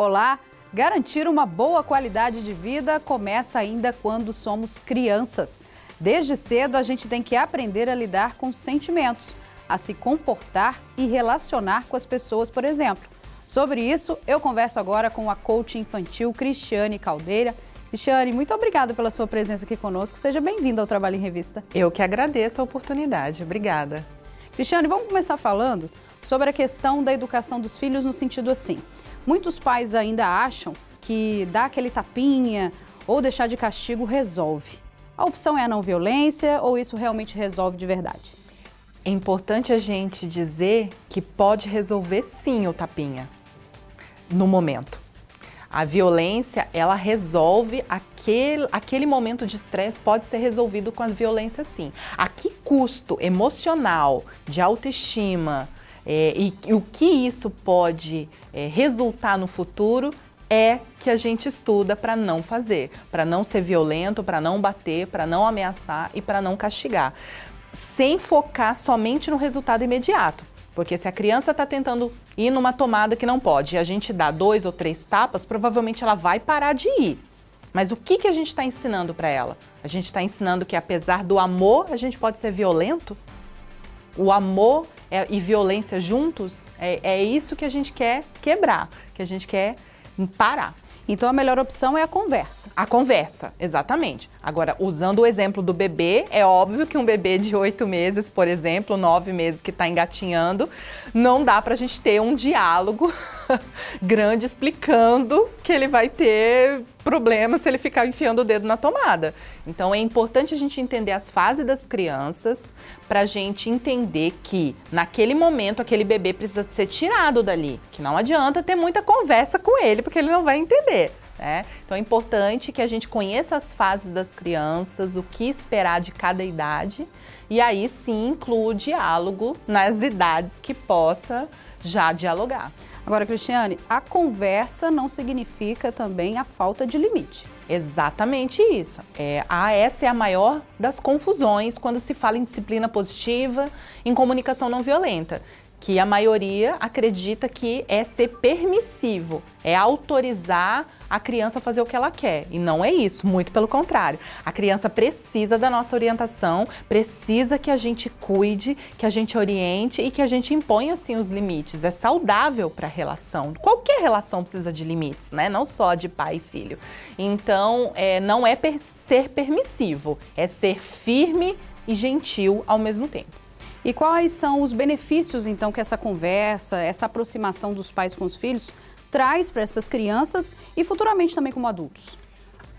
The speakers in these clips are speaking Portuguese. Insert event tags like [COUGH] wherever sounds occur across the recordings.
Olá! Garantir uma boa qualidade de vida começa ainda quando somos crianças. Desde cedo, a gente tem que aprender a lidar com sentimentos, a se comportar e relacionar com as pessoas, por exemplo. Sobre isso, eu converso agora com a coach infantil Cristiane Caldeira. Cristiane, muito obrigada pela sua presença aqui conosco. Seja bem-vinda ao Trabalho em Revista. Eu que agradeço a oportunidade. Obrigada. Cristiane, vamos começar falando sobre a questão da educação dos filhos no sentido assim. Muitos pais ainda acham que dar aquele tapinha ou deixar de castigo resolve. A opção é a não violência ou isso realmente resolve de verdade? É importante a gente dizer que pode resolver sim o tapinha, no momento. A violência, ela resolve aquele, aquele momento de estresse, pode ser resolvido com a violência sim. A que custo emocional, de autoestima, é, e, e, o que isso pode é, resultar no futuro é que a gente estuda para não fazer, para não ser violento, para não bater, para não ameaçar e para não castigar, sem focar somente no resultado imediato. Porque se a criança está tentando ir numa tomada que não pode e a gente dá dois ou três tapas, provavelmente ela vai parar de ir. Mas o que, que a gente está ensinando para ela? A gente está ensinando que apesar do amor, a gente pode ser violento? O amor é, e violência juntos, é, é isso que a gente quer quebrar, que a gente quer parar. Então a melhor opção é a conversa. A conversa, exatamente. Agora, usando o exemplo do bebê, é óbvio que um bebê de oito meses, por exemplo, nove meses que está engatinhando, não dá para a gente ter um diálogo [LAUGHS] grande explicando que ele vai ter problema se ele ficar enfiando o dedo na tomada. Então é importante a gente entender as fases das crianças para a gente entender que naquele momento aquele bebê precisa ser tirado dali, que não adianta ter muita conversa com ele porque ele não vai entender. Né? Então é importante que a gente conheça as fases das crianças, o que esperar de cada idade e aí sim inclua o diálogo nas idades que possa já dialogar. Agora, Cristiane, a conversa não significa também a falta de limite. Exatamente isso. É, a, essa é a maior das confusões quando se fala em disciplina positiva, em comunicação não violenta que a maioria acredita que é ser permissivo, é autorizar a criança fazer o que ela quer. E não é isso, muito pelo contrário. A criança precisa da nossa orientação, precisa que a gente cuide, que a gente oriente e que a gente imponha, assim, os limites. É saudável para a relação. Qualquer relação precisa de limites, né? Não só de pai e filho. Então, é, não é per ser permissivo, é ser firme e gentil ao mesmo tempo. E quais são os benefícios, então, que essa conversa, essa aproximação dos pais com os filhos traz para essas crianças e futuramente também como adultos?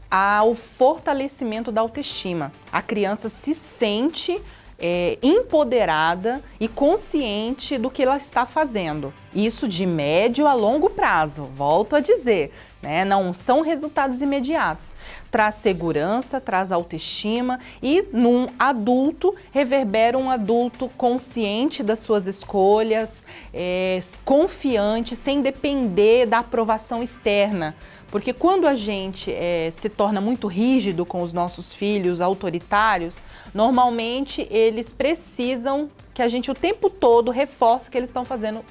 Há o fortalecimento da autoestima. A criança se sente é, empoderada e consciente do que ela está fazendo. Isso de médio a longo prazo, volto a dizer, né? não são resultados imediatos. Traz segurança, traz autoestima e num adulto reverbera um adulto consciente das suas escolhas, é, confiante, sem depender da aprovação externa. Porque quando a gente é, se torna muito rígido com os nossos filhos, autoritários, normalmente eles precisam que a gente o tempo todo reforce que eles estão fazendo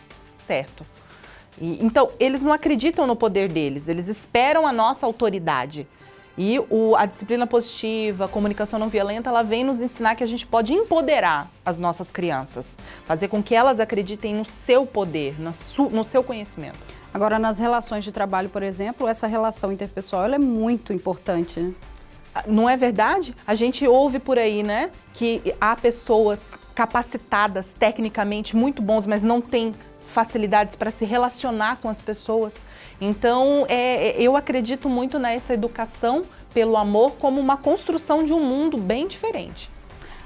certo. E, então, eles não acreditam no poder deles, eles esperam a nossa autoridade. E o, a disciplina positiva, a comunicação não violenta, ela vem nos ensinar que a gente pode empoderar as nossas crianças, fazer com que elas acreditem no seu poder, no, su, no seu conhecimento. Agora, nas relações de trabalho, por exemplo, essa relação interpessoal é muito importante, né? Ah, não é verdade? A gente ouve por aí, né, que há pessoas capacitadas, tecnicamente muito bons, mas não têm facilidades para se relacionar com as pessoas. Então, é, é, eu acredito muito nessa educação pelo amor como uma construção de um mundo bem diferente.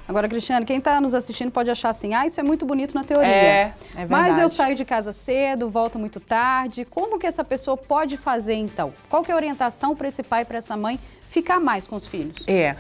Agora, Cristiane, quem está nos assistindo pode achar assim, ah, isso é muito bonito na teoria. É, é verdade. Mas eu saio de casa cedo, volto muito tarde. Como que essa pessoa pode fazer, então? Qual que é a orientação para esse pai e para essa mãe ficar mais com os filhos? É,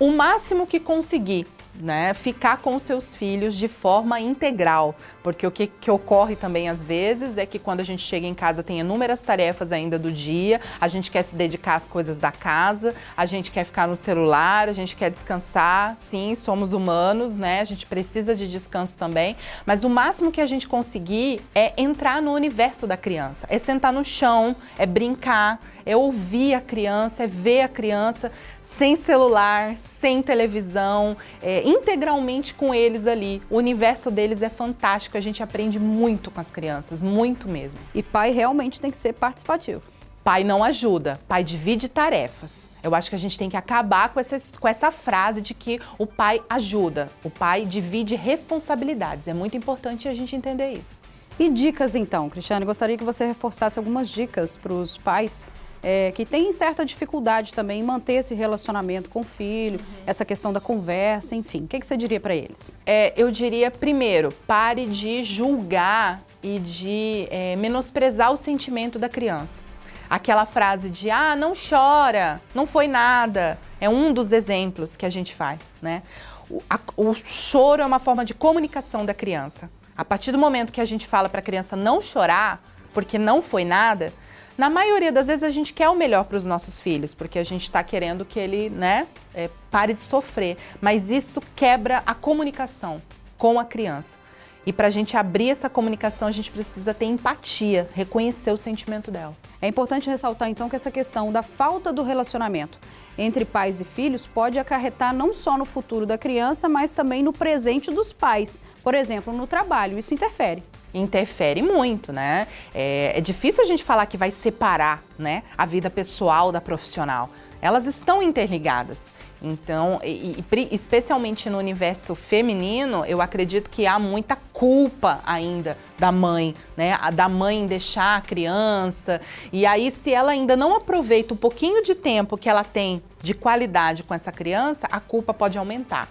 o máximo que conseguir né, ficar com seus filhos de forma integral, porque o que, que, ocorre também às vezes é que quando a gente chega em casa tem inúmeras tarefas ainda do dia, a gente quer se dedicar às coisas da casa, a gente quer ficar no celular, a gente quer descansar, sim, somos humanos, né, a gente precisa de descanso também, mas o máximo que a gente conseguir é entrar no universo da criança, é sentar no chão, é brincar, é ouvir a criança, é ver a criança sem celular, sem televisão, é, integralmente com eles ali. O universo deles é fantástico, a gente aprende muito com as crianças, muito mesmo. E pai realmente tem que ser participativo. Pai não ajuda, pai divide tarefas. Eu acho que a gente tem que acabar com essa, com essa frase de que o pai ajuda, o pai divide responsabilidades. É muito importante a gente entender isso. E dicas então, Cristiane? Gostaria que você reforçasse algumas dicas para os pais é, que têm certa dificuldade também em manter esse relacionamento com o filho, uhum. essa questão da conversa, enfim. O que, que você diria para eles? É, eu diria, primeiro, pare de julgar e de é, menosprezar o sentimento da criança. Aquela frase de, ah, não chora, não foi nada, é um dos exemplos que a gente faz, né? O, a, o choro é uma forma de comunicação da criança. A partir do momento que a gente fala para a criança não chorar, porque não foi nada, na maioria das vezes a gente quer o melhor para os nossos filhos, porque a gente está querendo que ele né, é, pare de sofrer. Mas isso quebra a comunicação com a criança. E para a gente abrir essa comunicação, a gente precisa ter empatia, reconhecer o sentimento dela. É importante ressaltar então que essa questão da falta do relacionamento entre pais e filhos pode acarretar não só no futuro da criança, mas também no presente dos pais. Por exemplo, no trabalho, isso interfere interfere muito, né? É, é, difícil a gente falar que vai separar né, a vida pessoal da profissional. Elas estão interligadas. Então, e, e, especialmente no universo feminino, eu acredito que há muita culpa ainda da mãe, né? Da mãe deixar a criança. E aí, se ela ainda não aproveita o pouquinho de tempo que ela tem de qualidade com essa criança, a culpa pode aumentar.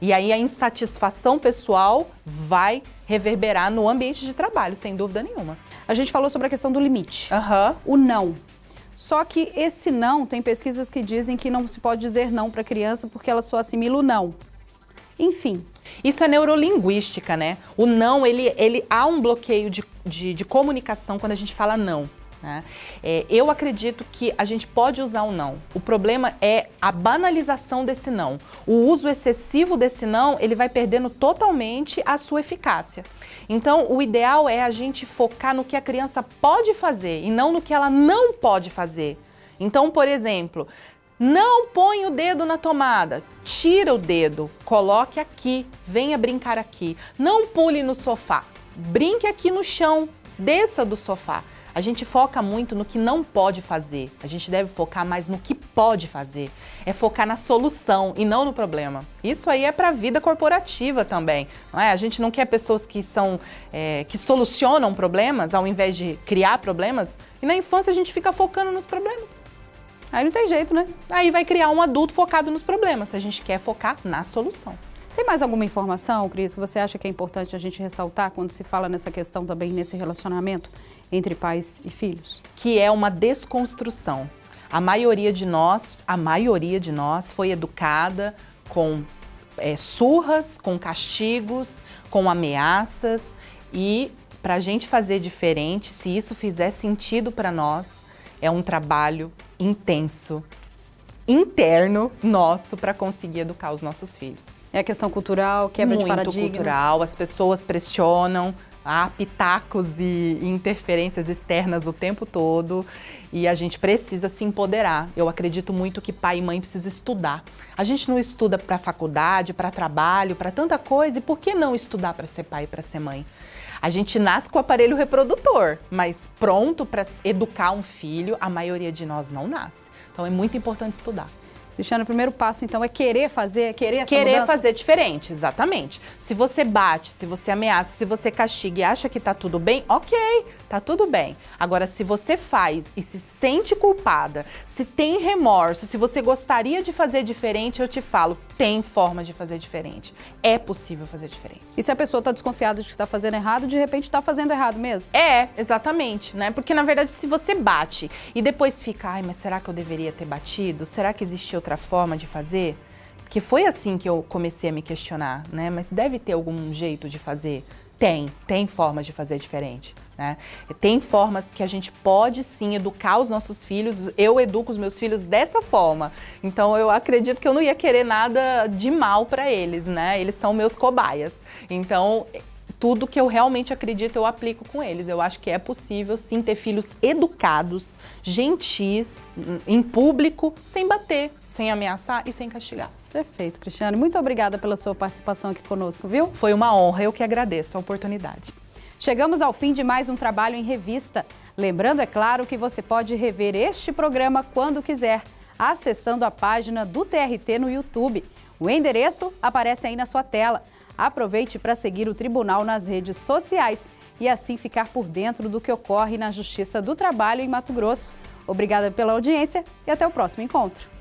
E aí a insatisfação pessoal vai reverberar no ambiente de trabalho, sem dúvida nenhuma. A gente falou sobre a questão do limite, uhum. o não. Só que esse não, tem pesquisas que dizem que não se pode dizer não para a criança porque ela só assimila o não. Enfim. Isso é neurolinguística, né? O não, ele, ele há um bloqueio de, de, de comunicação quando a gente fala não. Né? É, eu acredito que a gente pode usar o não. O problema é a banalização desse não. O uso excessivo desse não, ele vai perdendo totalmente a sua eficácia. Então, o ideal é a gente focar no que a criança pode fazer e não no que ela não pode fazer. Então, por exemplo, não põe o dedo na tomada, tira o dedo, coloque aqui, venha brincar aqui. Não pule no sofá, brinque aqui no chão, desça do sofá. A gente foca muito no que não pode fazer. A gente deve focar mais no que pode fazer. É focar na solução e não no problema. Isso aí é para a vida corporativa também. Não é? A gente não quer pessoas que são é, que solucionam problemas ao invés de criar problemas. E na infância a gente fica focando nos problemas. Aí não tem jeito, né? Aí vai criar um adulto focado nos problemas. A gente quer focar na solução. Tem mais alguma informação, Cris, que você acha que é importante a gente ressaltar quando se fala nessa questão também, nesse relacionamento entre pais e filhos? Que é uma desconstrução. A maioria de nós, a maioria de nós foi educada com é, surras, com castigos, com ameaças e para a gente fazer diferente, se isso fizer sentido para nós, é um trabalho intenso, interno nosso para conseguir educar os nossos filhos. É a questão cultural, quebra Muito de paradigmas. Muito cultural, as pessoas pressionam, há pitacos e interferências externas o tempo todo e a gente precisa se empoderar. Eu acredito muito que pai e mãe precisam estudar. A gente não estuda para faculdade, para trabalho, para tanta coisa, e por que não estudar para ser pai e para ser mãe? A gente nasce com o aparelho reprodutor, mas pronto para educar um filho, a maioria de nós não nasce. Então é muito importante estudar. Cristiano, o primeiro passo, então, é querer fazer, é querer essa Querer mudança? fazer diferente, exatamente. Se você bate, se você ameaça, se você castiga e acha que tá tudo bem, ok, tá tudo bem. Agora, se você faz e se sente culpada, se tem remorso, se você gostaria de fazer diferente, eu te falo, tem formas de fazer diferente. É possível fazer diferente. E se a pessoa está desconfiada de que está fazendo errado, de repente está fazendo errado mesmo? É, exatamente, né? Porque na verdade, se você bate e depois fica, ai, mas será que eu deveria ter batido? Será que existe outra forma de fazer? que foi assim que eu comecei a me questionar, né? Mas deve ter algum jeito de fazer? Tem, tem formas de fazer diferente. Né? Tem formas que a gente pode sim educar os nossos filhos, eu educo os meus filhos dessa forma. Então eu acredito que eu não ia querer nada de mal para eles, né? Eles são meus cobaias. Então tudo que eu realmente acredito eu aplico com eles. Eu acho que é possível sim ter filhos educados, gentis, em público, sem bater, sem ameaçar e sem castigar. Perfeito, Cristiane. Muito obrigada pela sua participação aqui conosco, viu? Foi uma honra, eu que agradeço a oportunidade. Chegamos ao fim de mais um trabalho em revista. Lembrando, é claro, que você pode rever este programa quando quiser, acessando a página do TRT no YouTube. O endereço aparece aí na sua tela. Aproveite para seguir o Tribunal nas redes sociais e assim ficar por dentro do que ocorre na Justiça do Trabalho em Mato Grosso. Obrigada pela audiência e até o próximo encontro.